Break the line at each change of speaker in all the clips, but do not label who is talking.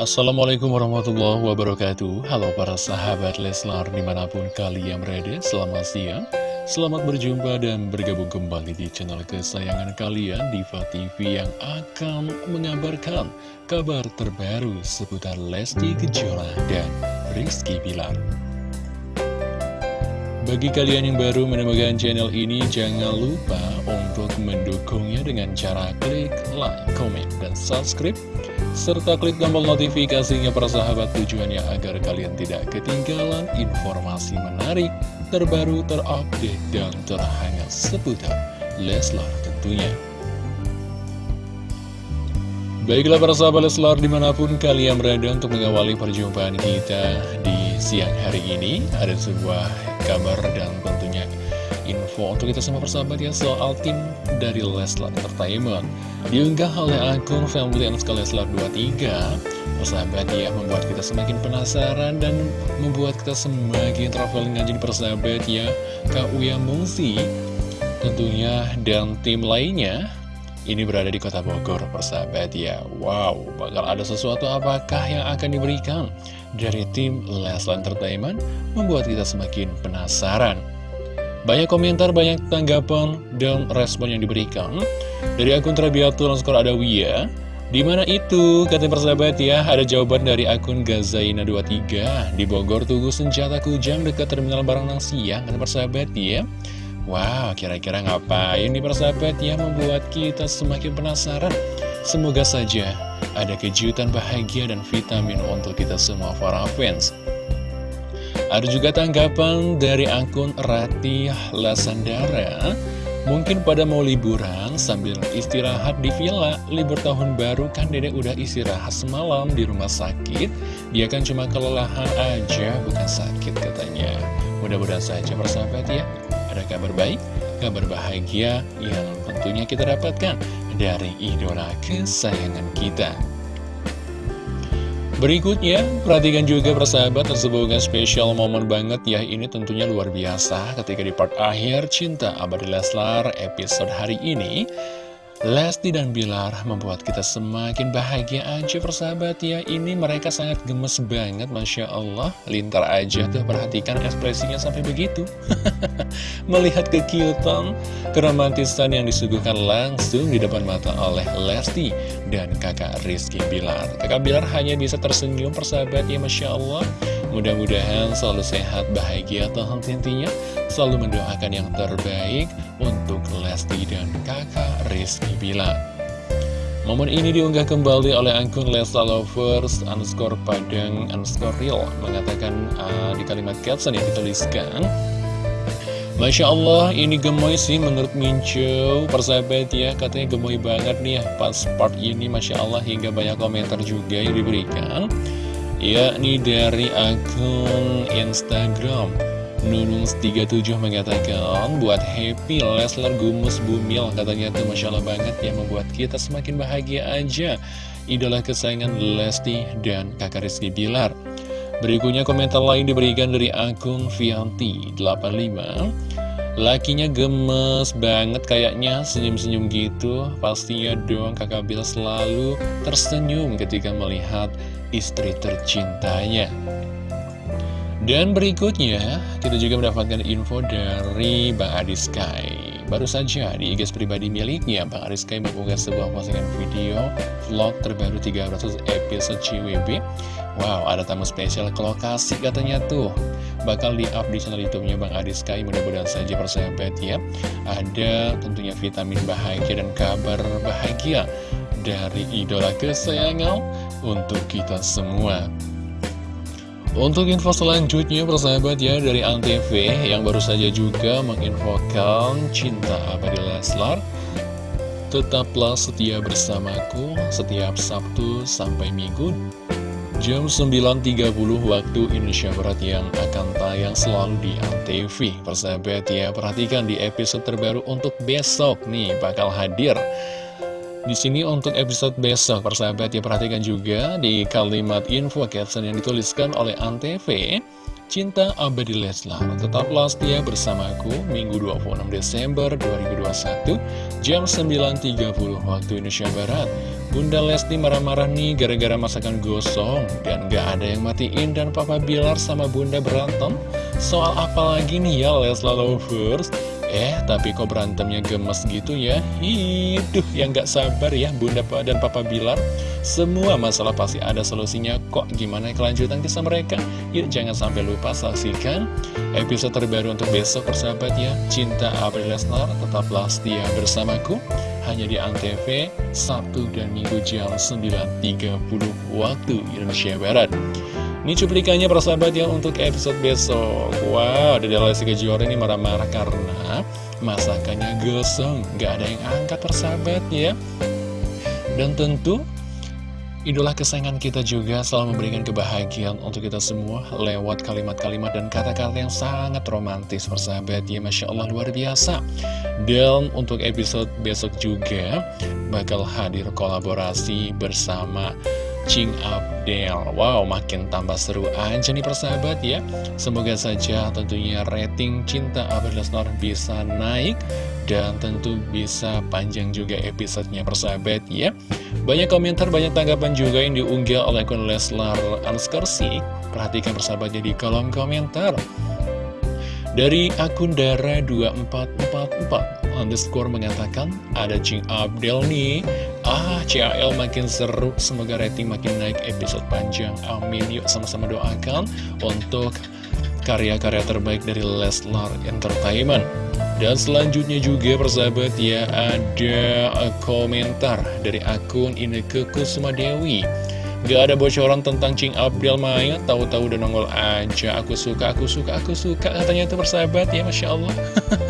Assalamualaikum warahmatullahi wabarakatuh. Halo para sahabat Leslar di mana pun kalian berada Selamat siang. Selamat berjumpa dan bergabung kembali di channel kesayangan kalian Diva TV yang akan mengabarkan kabar terbaru seputar Lesti Kejora dan Rizky Bilar bagi kalian yang baru menemukan channel ini, jangan lupa untuk mendukungnya dengan cara klik like, comment, dan subscribe serta klik tombol notifikasinya para sahabat tujuannya agar kalian tidak ketinggalan informasi menarik, terbaru, terupdate, dan terhangat seputar Leslar tentunya. Baiklah para sahabat Leslar di mana pun kalian berada untuk mengawali perjumpaan kita di siang hari ini Ada sebuah kabar dan tentunya info untuk kita semua persahabat ya soal tim dari Leslar Entertainment. Diunggah oleh akun family underscore Leslar 23 persahabat ya membuat kita semakin penasaran dan membuat kita semakin traveling aja di persahabat ya. Kak Uya Mungsi tentunya dan tim lainnya ini berada di kota Bogor persahabat ya. Wow bakal ada sesuatu apakah yang akan diberikan dari tim Leslar Entertainment membuat kita semakin penasaran? Banyak komentar, banyak tanggapan, dan respon yang diberikan Dari akun Trabiatul skor ada Wia Di mana itu? Kata persahabat ya? Ada jawaban dari akun Gazaina23 Di Bogor tunggu senjata kujang dekat terminal barang siang Kata persahabat ya Wow, kira-kira ngapain nih persahabat ya Membuat kita semakin penasaran? Semoga saja ada kejutan bahagia dan vitamin untuk kita semua para fans. Ada juga tanggapan dari akun Ratih Lasandara. Mungkin pada mau liburan sambil istirahat di villa Libur tahun baru kan dedek udah istirahat semalam di rumah sakit. Dia kan cuma kelelahan aja bukan sakit katanya. Mudah-mudahan saja persahabat ya Ada kabar baik, kabar bahagia yang tentunya kita dapatkan dari idola kesayangan kita. Berikutnya, perhatikan juga persahabat sebuah spesial momen banget ya. Ini tentunya luar biasa ketika di part akhir Cinta Abadi Leslar episode hari ini Lesti dan Bilar membuat kita semakin bahagia aja persahabat. Ya Ini mereka sangat gemes banget Masya Allah. Lintar aja tuh perhatikan ekspresinya sampai begitu. Melihat kekiutan Keromantisan yang disuguhkan langsung di depan mata oleh Lesti Dan kakak Rizky Bilar. Kakak Bilar hanya bisa tersenyum persahabat. Ya Masya Allah Mudah-mudahan selalu sehat, bahagia, Tuhan intinya Selalu mendoakan yang terbaik untuk Lesti dan kakak Rizky Bila. Momen ini diunggah kembali oleh akun Lesta Lovers underscore Padang underscore Real. Mengatakan uh, di kalimat caption yang dituliskan Masya Allah ini gemoy sih menurut Mincu. Persahabat ya katanya gemoy banget nih ya Pas part ini Masya Allah hingga banyak komentar juga yang diberikan yakni dari akun Instagram Nunung37 mengatakan buat happy Leslar Gumus Bumil katanya tuh Masya Allah banget ya membuat kita semakin bahagia aja. Idola kesayangan Lesti dan kakak Rizky Bilar. Berikutnya komentar lain diberikan dari akun Vianti85 Lakinya gemes banget kayaknya senyum-senyum gitu. Pastinya dong kakak Bill selalu tersenyum ketika melihat istri tercintanya. Dan berikutnya kita juga mendapatkan info dari Bang Adi Sky. Baru saja di IG pribadi miliknya Bang Adi Sky mengunggah sebuah postingan video vlog terbaru 300 episode CWB Wow, ada tamu spesial ke lokasi katanya tuh. Bakal di-up di channel YouTube-nya Bang Adi Sky Mudah-mudahan saja persahabat ya. Ada tentunya vitamin bahagia dan kabar bahagia Dari idola kesayangan untuk kita semua. Untuk info selanjutnya persahabat ya dari Antv yang baru saja juga menginfokan cinta abadi Leslar. Tetaplah setia bersamaku setiap Sabtu sampai Minggu Jam 9.30 waktu Indonesia Barat yang akan tayang selalu di Antv. Persahabat ya, perhatikan di episode terbaru untuk besok nih bakal hadir di sini untuk episode besok, persahabat ya perhatikan juga di kalimat info caption yang dituliskan oleh Antv Cinta Abadi Leslar. Tetaplah setia bersamaku Minggu 26 Desember 2021 Jam 9.30 waktu Indonesia Barat. Bunda Lesti marah-marah nih gara-gara masakan gosong. Dan gak ada yang matiin dan Papa Bilar sama Bunda berantem. Soal apa lagi nih ya Leslar Lovers Eh, tapi kok berantemnya gemes gitu ya? Hiduh, yang gak sabar ya Bunda dan Papa Bilar. Semua masalah pasti ada solusinya kok. Gimana kelanjutan kisah mereka? Yuk, jangan sampai lupa saksikan episode terbaru untuk besok persahabat ya. Cinta April Lesnar, tetaplah setia bersamaku. Hanya di Antv, Sabtu dan Minggu jam 9.30 waktu Indonesia Barat. Ini cuplikannya persahabat ya untuk episode besok. Wow, ada Lesti Kejora ini marah-marah karena masakannya gosong. Gak ada yang angkat persahabat ya. Dan tentu Idola kesayangan kita juga selalu memberikan kebahagiaan untuk kita semua lewat kalimat-kalimat dan kata-kata yang sangat romantis. Persahabat ya Masya Allah luar biasa. Dan untuk episode besok juga bakal hadir kolaborasi bersama Cing Abdel Wow, makin tambah seru aja nih persahabat ya. Semoga saja tentunya rating Cinta Abdel Lesnar bisa naik Dan tentu bisa panjang juga episodenya persahabat ya. Banyak komentar, banyak tanggapan juga yang diunggah oleh akun Leslar Anskersi Perhatikan persahabatnya di kolom komentar dari akun Dara 2444 underscore mengatakan ada Cing Abdel nih. Ah, CAL makin seru, semoga rating makin naik episode panjang, amin. Yuk sama-sama doakan untuk karya-karya terbaik dari Leslar Entertainment. Dan selanjutnya juga persahabat ya, ada komentar dari akun Ineke Kusuma-Dewi Gak ada bocoran tentang Cing Abdel Maya Tahu-tahu udah nongol aja. Aku suka, aku suka, aku suka Katanya itu persahabat ya Masya Allah.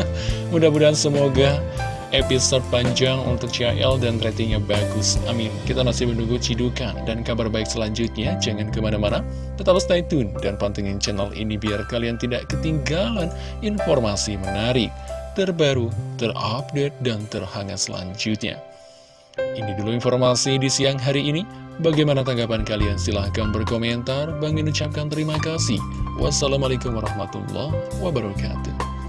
Mudah-mudahan semoga episode panjang untuk CL dan ratingnya bagus. Amin. Kita masih menunggu cidukan dan kabar baik selanjutnya. Jangan ke mana-mana. Tetap stay tune dan pantengin channel ini Biar kalian tidak ketinggalan informasi menarik Terbaru, terupdate, dan terhangat selanjutnya Ini dulu informasi di siang hari ini Bagaimana tanggapan kalian? Silahkan berkomentar. Bang ucapkan terima kasih. Wassalamualaikum warahmatullahi wabarakatuh.